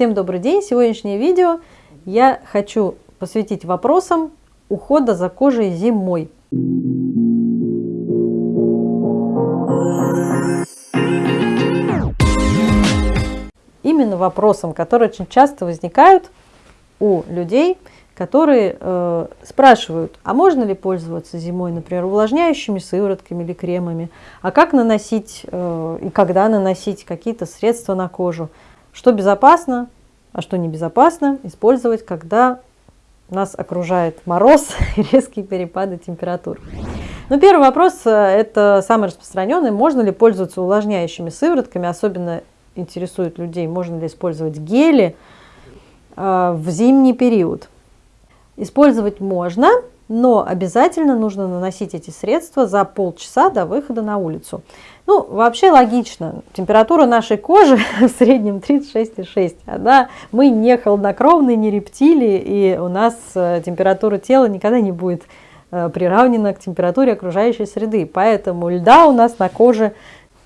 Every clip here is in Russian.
Всем добрый день! Сегодняшнее видео я хочу посвятить вопросам ухода за кожей зимой. Именно вопросам, которые очень часто возникают у людей, которые э, спрашивают, а можно ли пользоваться зимой, например, увлажняющими сыворотками или кремами, а как наносить э, и когда наносить какие-то средства на кожу, что безопасно, а что небезопасно использовать, когда нас окружает мороз и резкие перепады температур. Ну, первый вопрос, э, это самый распространенный, можно ли пользоваться увлажняющими сыворотками, особенно интересует людей, можно ли использовать гели э, в зимний период. Использовать можно, но обязательно нужно наносить эти средства за полчаса до выхода на улицу. Ну, вообще логично. Температура нашей кожи в среднем 36,6. Да? Мы не холоднокровные, не рептилии, и у нас э, температура тела никогда не будет э, приравнена к температуре окружающей среды. Поэтому льда у нас на коже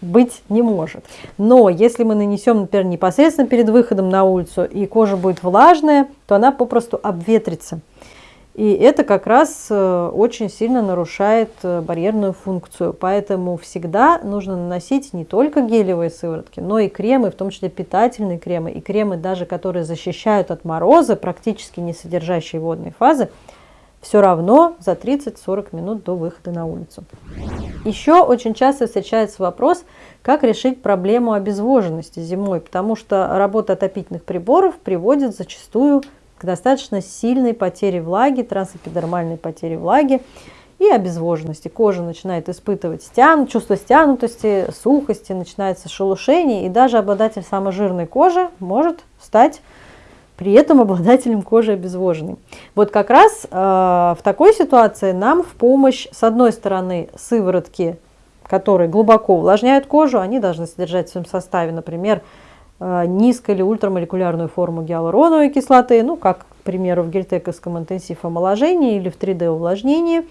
быть не может. Но если мы нанесем, например, непосредственно перед выходом на улицу, и кожа будет влажная, то она попросту обветрится. И это как раз э, очень сильно нарушает э, барьерную функцию. Поэтому всегда нужно наносить не только гелевые сыворотки, но и кремы, в том числе питательные кремы, и кремы даже, которые защищают от мороза, практически не содержащие водной фазы, все равно за 30-40 минут до выхода на улицу. Еще очень часто встречается вопрос, как решить проблему обезвоженности зимой, потому что работа отопительных приборов приводит зачастую достаточно сильной потере влаги, трансэпидермальной потере влаги и обезвоженности. Кожа начинает испытывать стян, чувство стянутости, сухости, начинается шелушение, и даже обладатель самой жирной кожи может стать при этом обладателем кожи обезвоженной. Вот как раз э, в такой ситуации нам в помощь, с одной стороны, сыворотки, которые глубоко увлажняют кожу, они должны содержать в своем составе, например, низко- или ультрамолекулярную форму гиалуроновой кислоты, ну, как, к примеру, в гельтековском интенсив омоложении или в 3D увлажнении.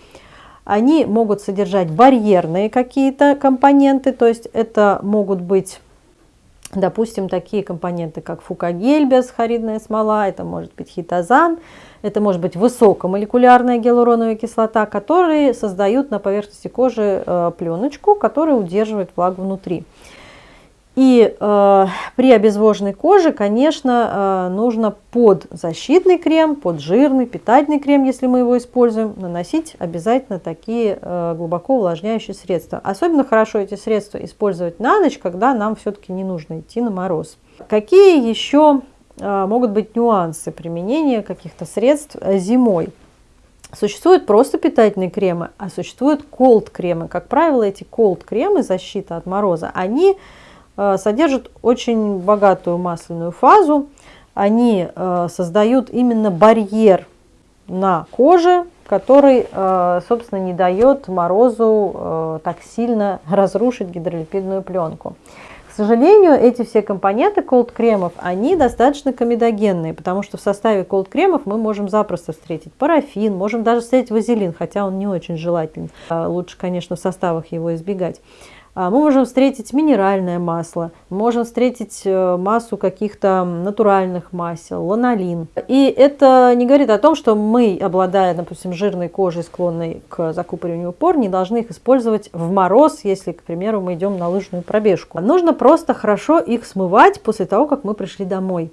Они могут содержать барьерные какие-то компоненты, то есть это могут быть, допустим, такие компоненты, как фукагельбиас, хоридная смола, это может быть хитозан, это может быть высокомолекулярная гиалуроновая кислота, которые создают на поверхности кожи э, пленочку, которая удерживает влагу внутри. И э, при обезвоженной коже, конечно, э, нужно под защитный крем, под жирный, питательный крем, если мы его используем, наносить обязательно такие э, глубоко увлажняющие средства. Особенно хорошо эти средства использовать на ночь, когда нам все-таки не нужно идти на мороз. Какие еще э, могут быть нюансы применения каких-то средств э, зимой? Существуют просто питательные кремы, а существуют колд-кремы. Как правило, эти колд-кремы, защита от мороза, они содержат очень богатую масляную фазу. Они э, создают именно барьер на коже, который, э, собственно, не дает морозу так сильно разрушить гидролипидную пленку. К сожалению, эти все компоненты колд-кремов, они достаточно комедогенные, потому что в составе колд-кремов мы можем запросто встретить парафин, можем даже встретить вазелин, хотя он не очень желателен. Лучше, конечно, в составах его избегать. А, мы можем встретить минеральное масло, можем встретить э, массу каких-то натуральных масел, ланолин. И это не говорит о том, что мы, обладая, допустим, жирной кожей, склонной к закупориванию пор, не должны их использовать в мороз, если, к примеру, мы идем на лыжную пробежку. Нужно просто хорошо их смывать после того, как мы пришли домой.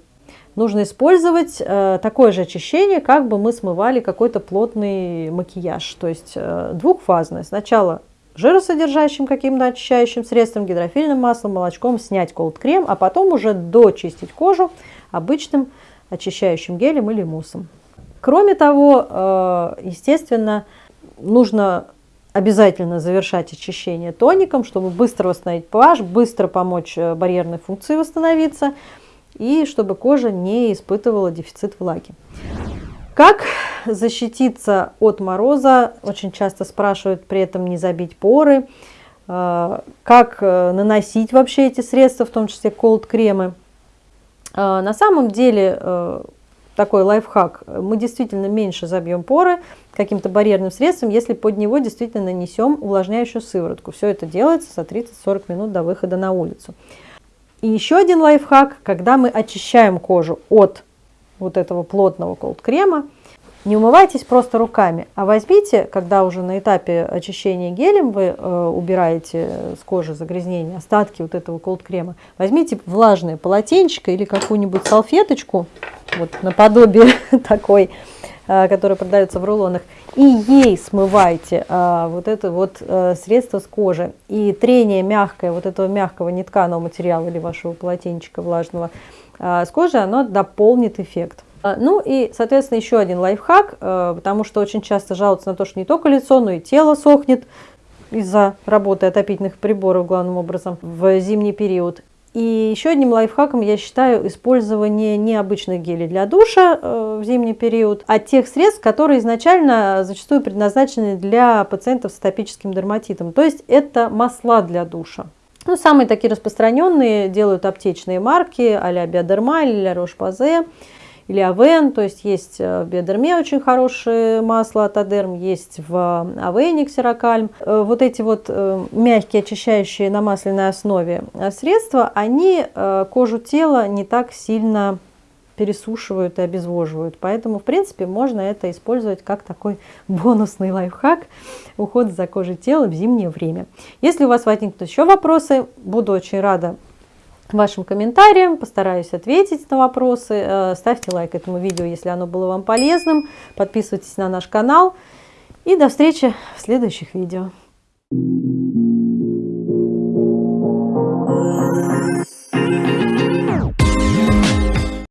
Нужно использовать э, такое же очищение, как бы мы смывали какой-то плотный макияж, то есть э, двухфазное. Сначала жиросодержащим каким-то очищающим средством, гидрофильным маслом, молочком снять колд-крем, а потом уже дочистить кожу обычным очищающим гелем или муссом. Кроме того, э, естественно, нужно обязательно завершать очищение тоником, чтобы быстро восстановить pH, быстро помочь э, барьерной функции восстановиться и чтобы кожа не испытывала дефицит влаги. Как защититься от мороза? Очень часто спрашивают при этом не забить поры. А, как э, наносить вообще эти средства, в том числе колд-кремы? А, на самом деле э, такой лайфхак. Мы действительно меньше забьем поры каким-то барьерным средством, если под него действительно нанесем увлажняющую сыворотку. Все это делается за 30-40 минут до выхода на улицу. И еще один лайфхак, когда мы очищаем кожу от вот этого плотного колд-крема, не умывайтесь просто руками, а возьмите, когда уже на этапе очищения гелем вы э, убираете с кожи загрязнения, остатки вот этого колд-крема, возьмите влажное полотенчико или какую-нибудь салфеточку, вот наподобие такой, э, которая продается в рулонах, и ей смывайте э, вот это вот э, средство с кожи. И трение мягкое, вот этого мягкого нетканого материала или вашего полотенчика влажного э, с кожи, оно дополнит эффект. А, ну и, соответственно, еще один лайфхак, э, потому что очень часто жалуются на то, что не только лицо, но и тело сохнет из-за работы отопительных приборов, главным образом, в зимний период. И еще одним лайфхаком я считаю использование необычных гелей для душа э, в зимний период, а тех средств, которые изначально зачастую предназначены для пациентов с атопическим дерматитом. То есть это масла для душа. Ну, самые такие распространенные делают аптечные марки а-ля Биодерма или Рош-Пазе или Авен, то есть есть в Биодерме очень хорошее масло от Адерм, есть в Авене Ксерокальм. Э, вот эти вот э, мягкие очищающие на масляной основе э, средства, они кожу тела не так сильно пересушивают и обезвоживают. Поэтому, в принципе, можно это использовать как такой бонусный лайфхак уход за кожей тела в зимнее время. Если у вас возникнут еще вопросы, буду очень рада вашим комментариям, постараюсь ответить на вопросы. Э, ставьте лайк этому видео, если оно было вам полезным. Подписывайтесь на наш канал. И до встречи в следующих видео.